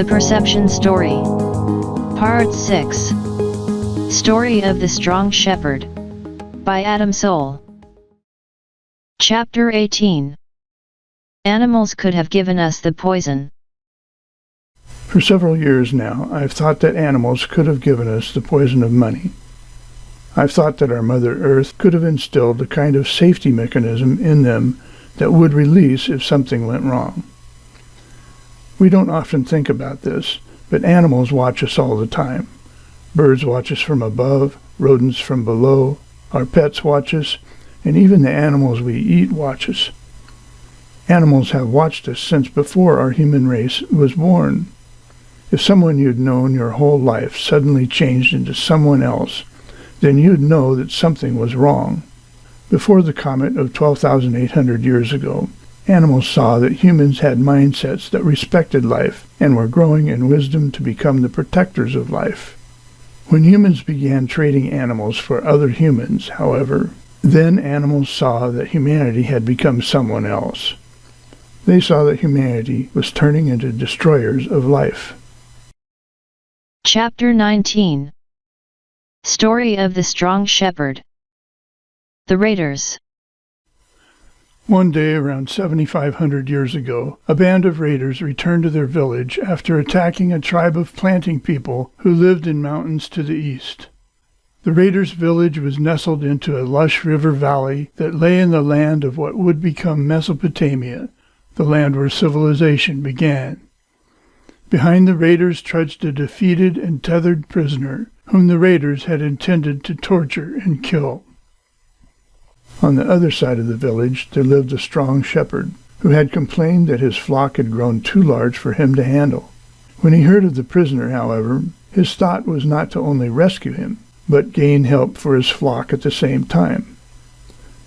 The Perception Story. Part 6. Story of the Strong Shepherd. By Adam Soul. Chapter 18. Animals could have given us the poison. For several years now, I've thought that animals could have given us the poison of money. I've thought that our Mother Earth could have instilled a kind of safety mechanism in them that would release if something went wrong. We don't often think about this, but animals watch us all the time. Birds watch us from above, rodents from below, our pets watch us, and even the animals we eat watch us. Animals have watched us since before our human race was born. If someone you'd known your whole life suddenly changed into someone else, then you'd know that something was wrong. Before the comet of 12,800 years ago, Animals saw that humans had mindsets that respected life and were growing in wisdom to become the protectors of life. When humans began trading animals for other humans, however, then animals saw that humanity had become someone else. They saw that humanity was turning into destroyers of life. Chapter 19 Story of the Strong Shepherd The Raiders one day around 7,500 years ago, a band of raiders returned to their village after attacking a tribe of planting people who lived in mountains to the east. The raiders' village was nestled into a lush river valley that lay in the land of what would become Mesopotamia, the land where civilization began. Behind the raiders trudged a defeated and tethered prisoner, whom the raiders had intended to torture and kill. On the other side of the village there lived a strong shepherd, who had complained that his flock had grown too large for him to handle. When he heard of the prisoner, however, his thought was not to only rescue him, but gain help for his flock at the same time.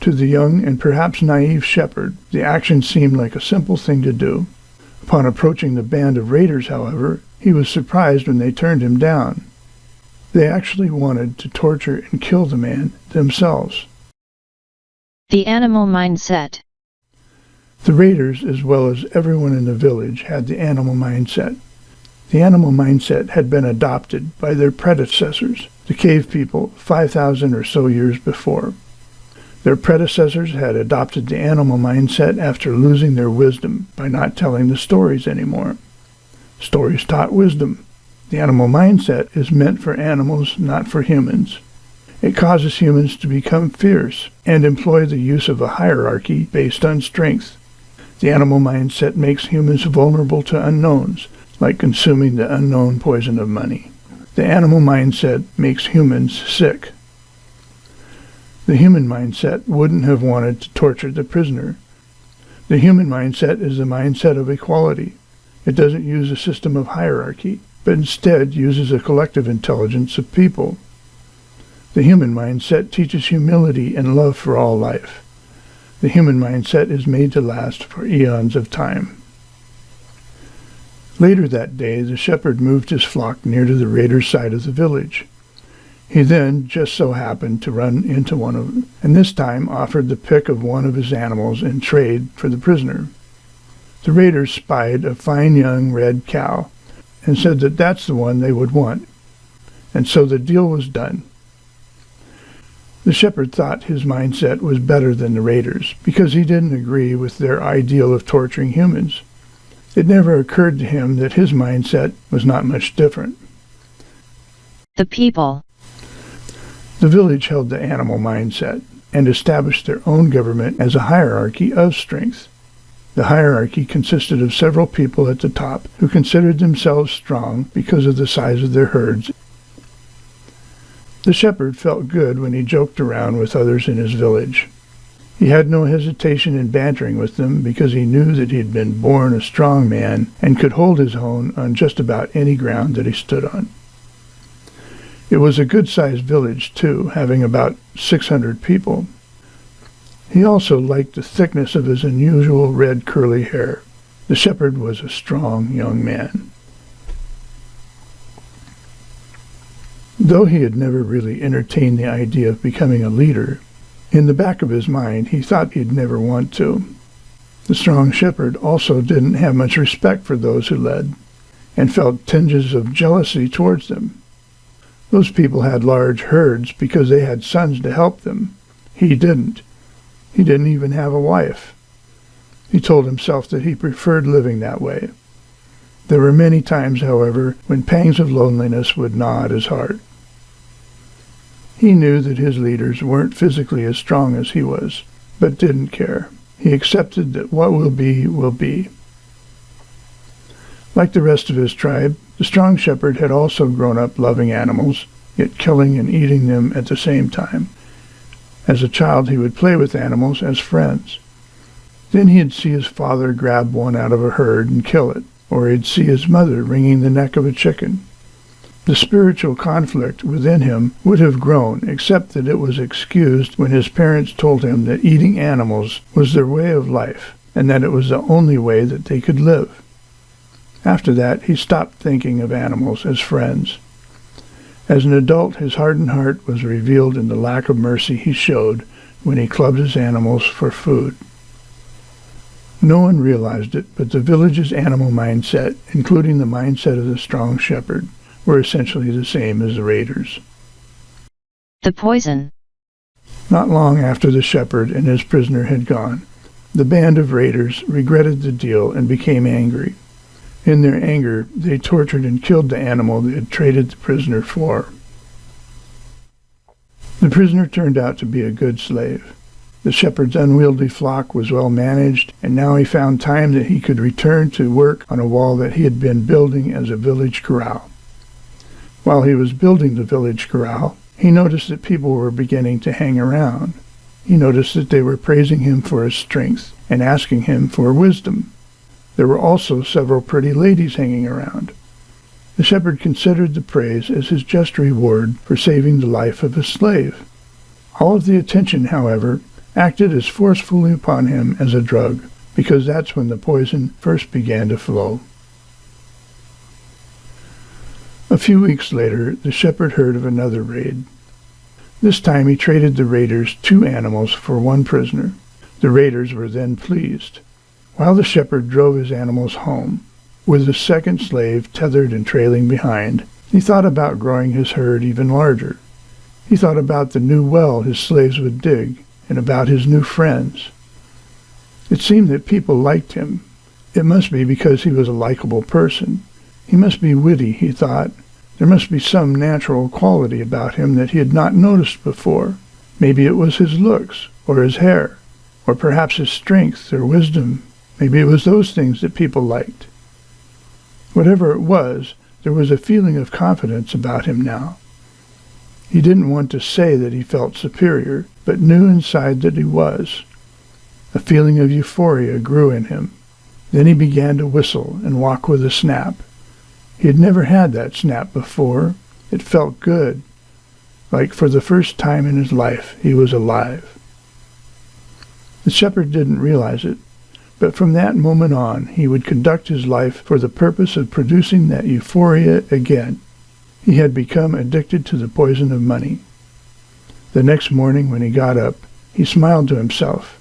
To the young and perhaps naive shepherd, the action seemed like a simple thing to do. Upon approaching the band of raiders, however, he was surprised when they turned him down. They actually wanted to torture and kill the man themselves. The animal mindset. The raiders, as well as everyone in the village, had the animal mindset. The animal mindset had been adopted by their predecessors, the cave people, 5,000 or so years before. Their predecessors had adopted the animal mindset after losing their wisdom by not telling the stories anymore. Stories taught wisdom. The animal mindset is meant for animals, not for humans. It causes humans to become fierce and employ the use of a hierarchy based on strength. The animal mindset makes humans vulnerable to unknowns, like consuming the unknown poison of money. The animal mindset makes humans sick. The human mindset wouldn't have wanted to torture the prisoner. The human mindset is the mindset of equality. It doesn't use a system of hierarchy, but instead uses a collective intelligence of people. The human mindset teaches humility and love for all life. The human mindset is made to last for eons of time. Later that day, the shepherd moved his flock near to the raiders' side of the village. He then just so happened to run into one of them, and this time offered the pick of one of his animals in trade for the prisoner. The raiders spied a fine young red cow and said that that's the one they would want, and so the deal was done. The shepherd thought his mindset was better than the raiders because he didn't agree with their ideal of torturing humans. It never occurred to him that his mindset was not much different. The people. The village held the animal mindset and established their own government as a hierarchy of strength. The hierarchy consisted of several people at the top who considered themselves strong because of the size of their herds the shepherd felt good when he joked around with others in his village. He had no hesitation in bantering with them because he knew that he had been born a strong man and could hold his own on just about any ground that he stood on. It was a good-sized village, too, having about 600 people. He also liked the thickness of his unusual red curly hair. The shepherd was a strong young man. Though he had never really entertained the idea of becoming a leader, in the back of his mind he thought he'd never want to. The strong shepherd also didn't have much respect for those who led, and felt tinges of jealousy towards them. Those people had large herds because they had sons to help them. He didn't. He didn't even have a wife. He told himself that he preferred living that way. There were many times, however, when pangs of loneliness would gnaw at his heart. He knew that his leaders weren't physically as strong as he was, but didn't care. He accepted that what will be, will be. Like the rest of his tribe, the strong shepherd had also grown up loving animals, yet killing and eating them at the same time. As a child, he would play with animals as friends. Then he'd see his father grab one out of a herd and kill it, or he'd see his mother wringing the neck of a chicken. The spiritual conflict within him would have grown, except that it was excused when his parents told him that eating animals was their way of life, and that it was the only way that they could live. After that, he stopped thinking of animals as friends. As an adult, his hardened heart was revealed in the lack of mercy he showed when he clubbed his animals for food. No one realized it, but the village's animal mindset, including the mindset of the strong shepherd, were essentially the same as the raiders. The poison. Not long after the shepherd and his prisoner had gone, the band of raiders regretted the deal and became angry. In their anger, they tortured and killed the animal they had traded the prisoner for. The prisoner turned out to be a good slave. The shepherd's unwieldy flock was well managed, and now he found time that he could return to work on a wall that he had been building as a village corral. While he was building the village corral, he noticed that people were beginning to hang around. He noticed that they were praising him for his strength and asking him for wisdom. There were also several pretty ladies hanging around. The shepherd considered the praise as his just reward for saving the life of a slave. All of the attention, however, acted as forcefully upon him as a drug, because that's when the poison first began to flow. A few weeks later, the shepherd heard of another raid. This time he traded the raiders two animals for one prisoner. The raiders were then pleased. While the shepherd drove his animals home, with the second slave tethered and trailing behind, he thought about growing his herd even larger. He thought about the new well his slaves would dig, and about his new friends. It seemed that people liked him. It must be because he was a likable person. He must be witty, he thought. There must be some natural quality about him that he had not noticed before. Maybe it was his looks, or his hair, or perhaps his strength or wisdom. Maybe it was those things that people liked. Whatever it was, there was a feeling of confidence about him now. He didn't want to say that he felt superior, but knew inside that he was. A feeling of euphoria grew in him. Then he began to whistle and walk with a snap. He had never had that snap before. It felt good, like for the first time in his life he was alive. The shepherd didn't realize it, but from that moment on he would conduct his life for the purpose of producing that euphoria again. He had become addicted to the poison of money. The next morning when he got up, he smiled to himself.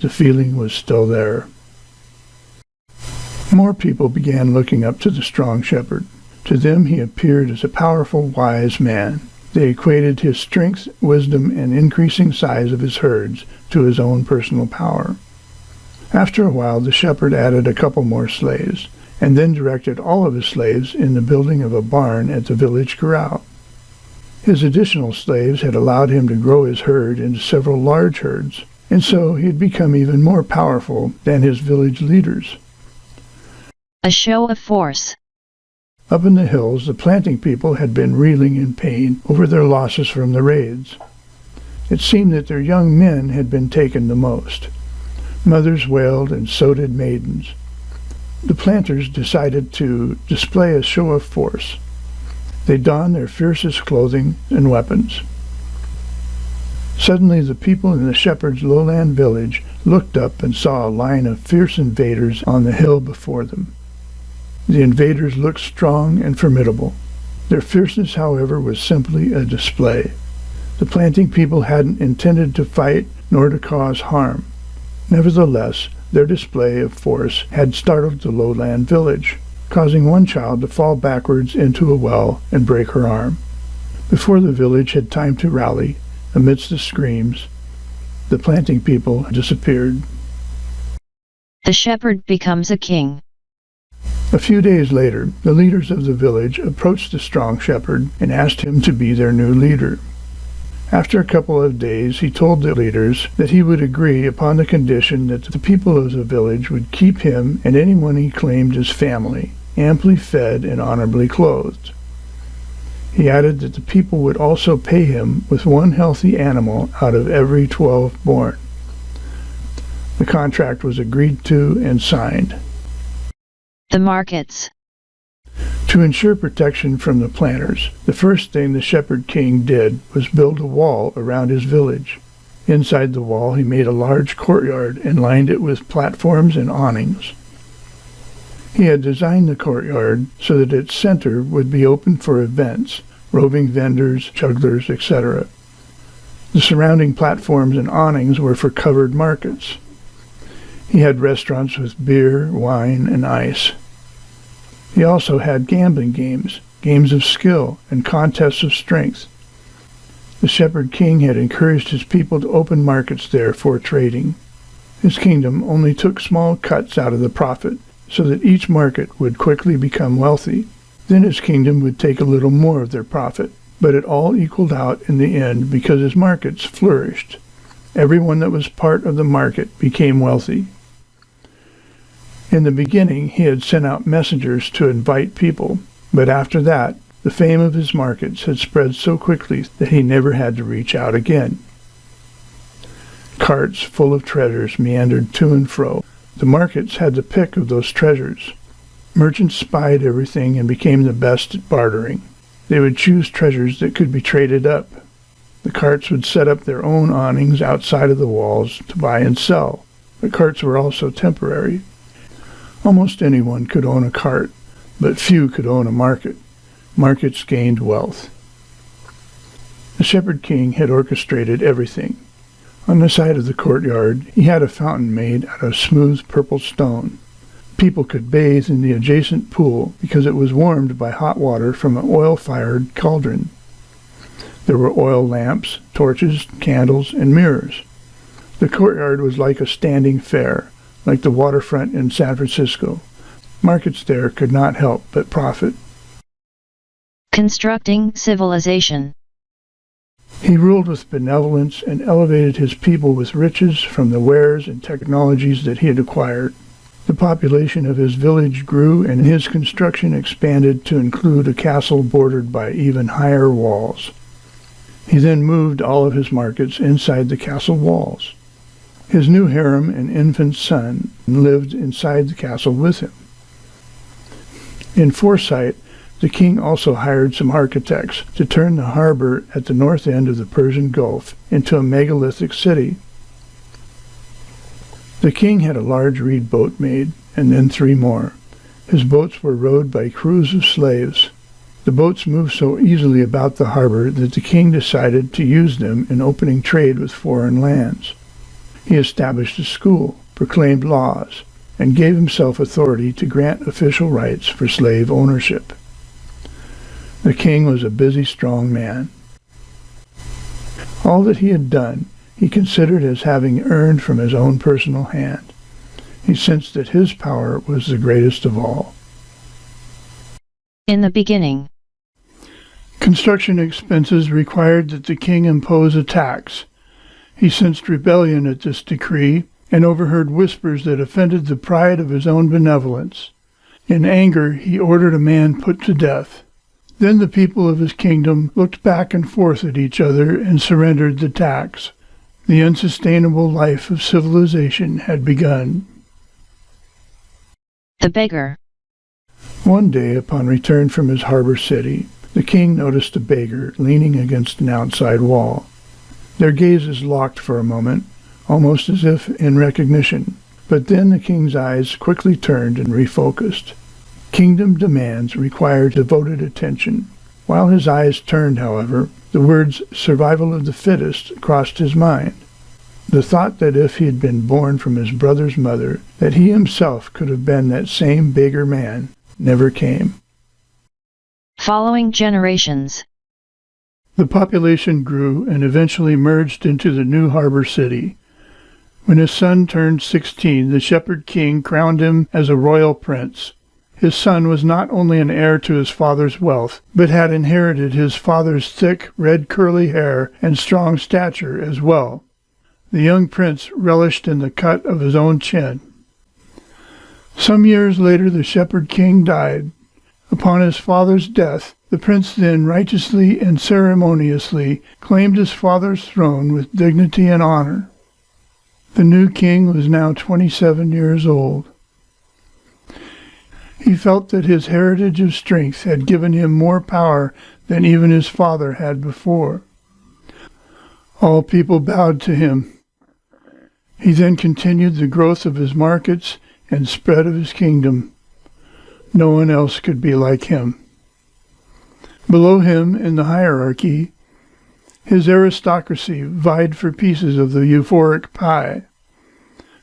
The feeling was still there. More people began looking up to the strong shepherd. To them he appeared as a powerful, wise man. They equated his strength, wisdom, and increasing size of his herds to his own personal power. After a while, the shepherd added a couple more slaves, and then directed all of his slaves in the building of a barn at the village corral. His additional slaves had allowed him to grow his herd into several large herds, and so he had become even more powerful than his village leaders. A show of force. Up in the hills, the planting people had been reeling in pain over their losses from the raids. It seemed that their young men had been taken the most. Mothers wailed, and so did maidens. The planters decided to display a show of force. They donned their fiercest clothing and weapons. Suddenly the people in the shepherd's lowland village looked up and saw a line of fierce invaders on the hill before them. The invaders looked strong and formidable. Their fierceness, however, was simply a display. The planting people hadn't intended to fight nor to cause harm. Nevertheless, their display of force had startled the lowland village, causing one child to fall backwards into a well and break her arm. Before the village had time to rally, amidst the screams, the planting people disappeared. The shepherd becomes a king. A few days later, the leaders of the village approached the strong shepherd and asked him to be their new leader. After a couple of days, he told the leaders that he would agree upon the condition that the people of the village would keep him and anyone he claimed as family, amply fed and honorably clothed. He added that the people would also pay him with one healthy animal out of every twelve born. The contract was agreed to and signed. The markets. To ensure protection from the planters, the first thing the Shepherd King did was build a wall around his village. Inside the wall he made a large courtyard and lined it with platforms and awnings. He had designed the courtyard so that its center would be open for events, roving vendors, jugglers, etc. The surrounding platforms and awnings were for covered markets. He had restaurants with beer, wine, and ice. He also had gambling games, games of skill, and contests of strength. The Shepherd King had encouraged his people to open markets there for trading. His kingdom only took small cuts out of the profit, so that each market would quickly become wealthy. Then his kingdom would take a little more of their profit, but it all equaled out in the end because his markets flourished. Everyone that was part of the market became wealthy. In the beginning, he had sent out messengers to invite people, but after that, the fame of his markets had spread so quickly that he never had to reach out again. Carts full of treasures meandered to and fro. The markets had the pick of those treasures. Merchants spied everything and became the best at bartering. They would choose treasures that could be traded up. The carts would set up their own awnings outside of the walls to buy and sell. The carts were also temporary. Almost anyone could own a cart, but few could own a market. Markets gained wealth. The Shepherd King had orchestrated everything. On the side of the courtyard, he had a fountain made out of smooth purple stone. People could bathe in the adjacent pool because it was warmed by hot water from an oil-fired cauldron. There were oil lamps, torches, candles, and mirrors. The courtyard was like a standing fair, like the waterfront in San Francisco. Markets there could not help but profit. Constructing civilization. He ruled with benevolence and elevated his people with riches from the wares and technologies that he had acquired. The population of his village grew and his construction expanded to include a castle bordered by even higher walls. He then moved all of his markets inside the castle walls. His new harem and infant son lived inside the castle with him. In foresight, the king also hired some architects to turn the harbor at the north end of the Persian Gulf into a megalithic city. The king had a large reed boat made, and then three more. His boats were rowed by crews of slaves. The boats moved so easily about the harbor that the king decided to use them in opening trade with foreign lands. He established a school, proclaimed laws, and gave himself authority to grant official rights for slave ownership. The king was a busy, strong man. All that he had done he considered as having earned from his own personal hand. He sensed that his power was the greatest of all. In the beginning, construction expenses required that the king impose a tax he sensed rebellion at this decree and overheard whispers that offended the pride of his own benevolence. In anger, he ordered a man put to death. Then the people of his kingdom looked back and forth at each other and surrendered the tax. The unsustainable life of civilization had begun. The beggar. One day, upon return from his harbor city, the king noticed a beggar leaning against an outside wall. Their gazes locked for a moment, almost as if in recognition, but then the king's eyes quickly turned and refocused. Kingdom demands required devoted attention. While his eyes turned, however, the words survival of the fittest crossed his mind. The thought that if he had been born from his brother's mother, that he himself could have been that same bigger man, never came. Following generations. The population grew and eventually merged into the new harbor city. When his son turned 16, the shepherd king crowned him as a royal prince. His son was not only an heir to his father's wealth, but had inherited his father's thick, red curly hair and strong stature as well. The young prince relished in the cut of his own chin. Some years later the shepherd king died. Upon his father's death, the prince then righteously and ceremoniously claimed his father's throne with dignity and honor. The new king was now 27 years old. He felt that his heritage of strength had given him more power than even his father had before. All people bowed to him. He then continued the growth of his markets and spread of his kingdom. No one else could be like him. Below him in the hierarchy, his aristocracy vied for pieces of the euphoric pie.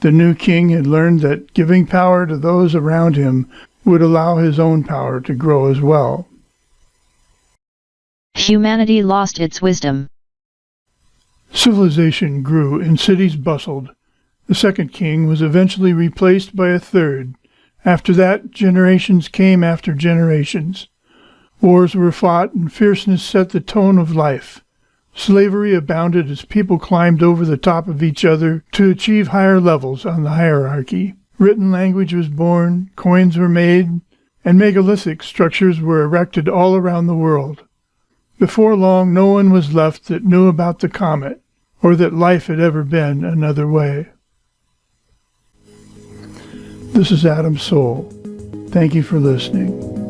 The new king had learned that giving power to those around him would allow his own power to grow as well. Humanity lost its wisdom. Civilization grew and cities bustled. The second king was eventually replaced by a third. After that, generations came after generations. Wars were fought and fierceness set the tone of life. Slavery abounded as people climbed over the top of each other to achieve higher levels on the hierarchy. Written language was born, coins were made, and megalithic structures were erected all around the world. Before long, no one was left that knew about the comet, or that life had ever been another way. This is Adam Soul. Thank you for listening.